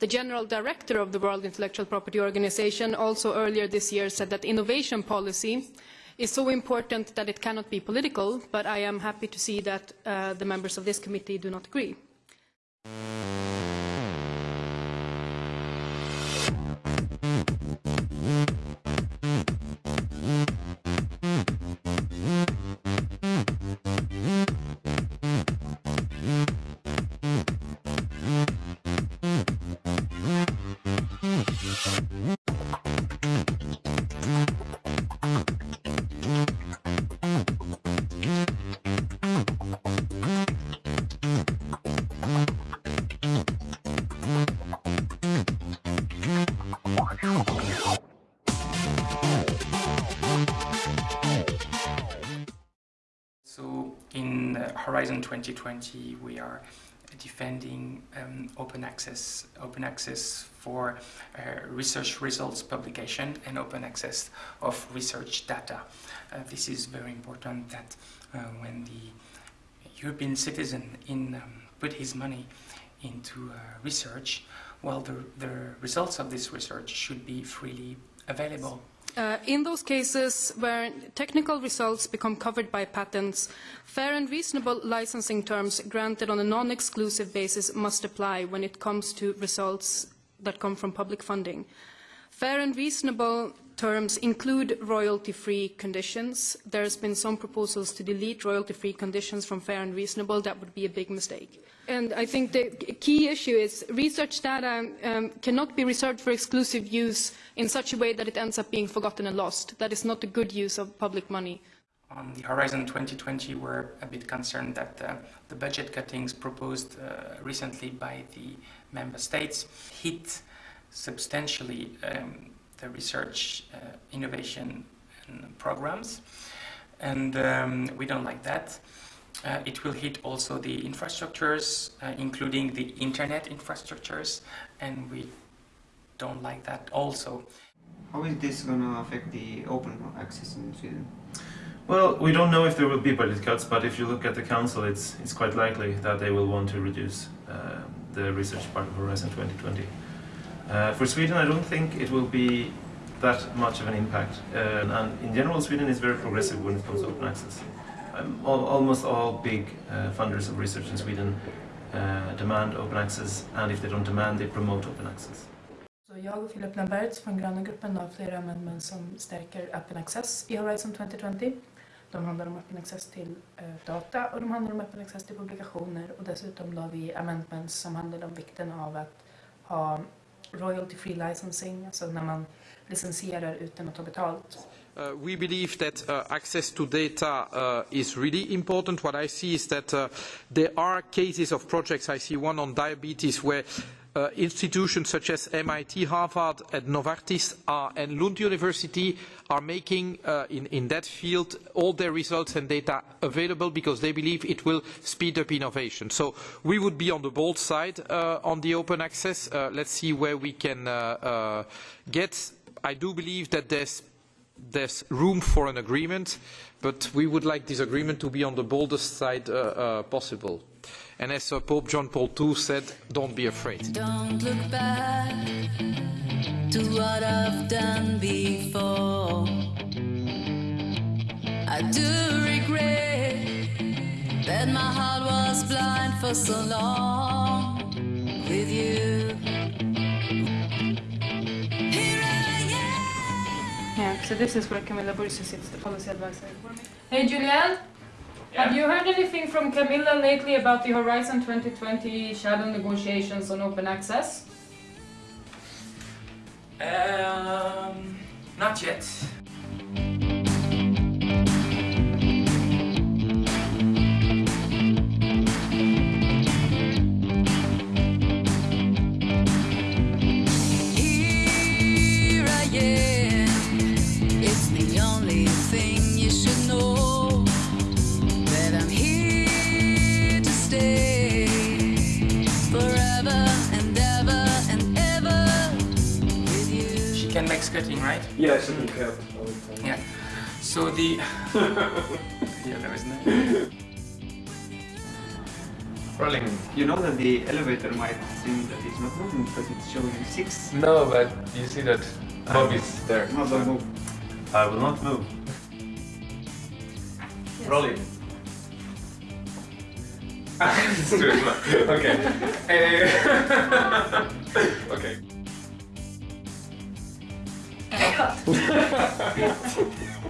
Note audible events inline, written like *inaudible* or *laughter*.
The General Director of the World Intellectual Property Organization also earlier this year said that innovation policy is so important that it cannot be political, but I am happy to see that uh, the members of this committee do not agree. So in Horizon 2020, we are defending um, open access, open access for uh, research results publication and open access of research data. Uh, this is very important that uh, when the European citizen in, um, put his money into uh, research, well, the, the results of this research should be freely available. Uh, in those cases where technical results become covered by patents, fair and reasonable licensing terms granted on a non-exclusive basis must apply when it comes to results that come from public funding. Fair and reasonable terms include royalty-free conditions. There has been some proposals to delete royalty-free conditions from fair and reasonable. That would be a big mistake. And I think the key issue is research data um, cannot be reserved for exclusive use in such a way that it ends up being forgotten and lost. That is not a good use of public money. On the Horizon 2020, we're a bit concerned that uh, the budget cuttings proposed uh, recently by the member states hit substantially um, the research, uh, innovation and programs. And um, we don't like that. Uh, it will hit also the infrastructures, uh, including the internet infrastructures, and we don't like that also. How is this going to affect the open access in Sweden? Well, we don't know if there will be budget cuts, but if you look at the council, it's, it's quite likely that they will want to reduce uh, the research part of Horizon 2020. Uh, for Sweden, I don't think it will be that much of an impact. Uh, and in general, Sweden is very progressive when it comes to open access. Um, all, almost all big uh, funders of research in Sweden uh, demand open access, and if they don't demand, they promote open access. Så jag och Philippe Lamberts från gröna gruppen har flera amendments som stärker Open Access i Horizon 2020. De handlar om Open Access till eh, data och de handlar om Open Access till publikationer och dessutom la vi amendments som handlar om vikten av att ha royalty free licensing, alltså när man licensierar utan att ta betalt. Uh, we believe that uh, access to data uh, is really important. What I see is that uh, there are cases of projects, I see one on diabetes, where uh, institutions such as MIT, Harvard, and Novartis are, and Lund University are making uh, in, in that field all their results and data available because they believe it will speed up innovation. So we would be on the bold side uh, on the open access. Uh, let's see where we can uh, uh, get. I do believe that there's there's room for an agreement, but we would like this agreement to be on the boldest side uh, uh, possible. And as uh, Pope John Paul II said, don't be afraid. Don't look back to what I've done before. I do regret that my heart was blind for so long with you. Here I am. Yeah, so this is where Camilla Bursi sits, the policy advisor. Hey, Julianne. Have you heard anything from Camilla lately about the Horizon 2020 shadow negotiations on open access? Um, not yet. She can make skirting, right? Yes, you can. Yeah. So the *laughs* yeah, there was no. Rolling. You know that the elevator might seem that it's not moving because it's showing six. No, but you see that Bob is there. Not move. I will not move. Rolling. *laughs* It's too slow. okay. *laughs* Eh, *laughs* okay.